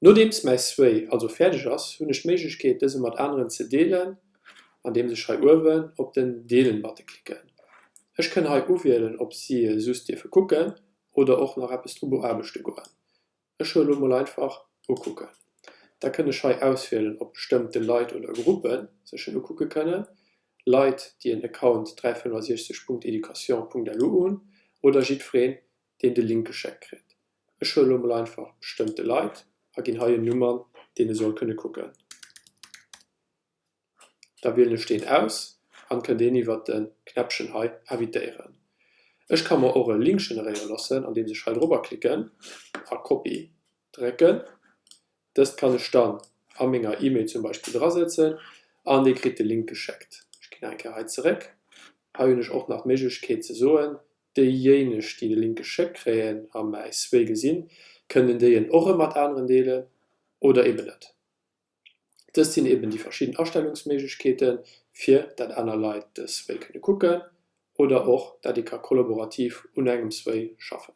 Nodems mei Sway also fertig ass hunnecht Meiglechkeet dëse mat anderen ze deelen, an dem se schrei Uwen op den Deelenwatte klicken. Ech kann ha uwählen, ob sie sus dir verkucken oder auch nach Appstrobo abechte goen. Ech mal einfach gucken. Da könne Schei auswählen, ob bestimmte Leiit oder Gruppen sech gucke könne, Leiit, die en Account 360.education.lu oder jireen den de linke Scheck krit. Ech einfach bestimmte Leiit hagin haie Nummern, den soll könne gucken. Da will steht aus an kann den iwwer den Knäpschen hai havidieren. Ech kann man eure Link generieren lassen, an dem sich halt rüberklicken, a Copy drecken. Das kann ich dann an meiner E-Mail zum Beispiel drasetzen, an den krit den Link gescheckt. Ich kann ein Geheizreck, ha ich auch nach Mechke zu soen, de jenech die de linke Scheck kräen ha mei zwee gesinn, können de en och mat anderen Deele oder eben net. Das sind eben die verschiedenen Ausstellungsmäßigkeiten für dat Lei das könne gucken oder auch da die kollaborativ uneigemswei schaffen.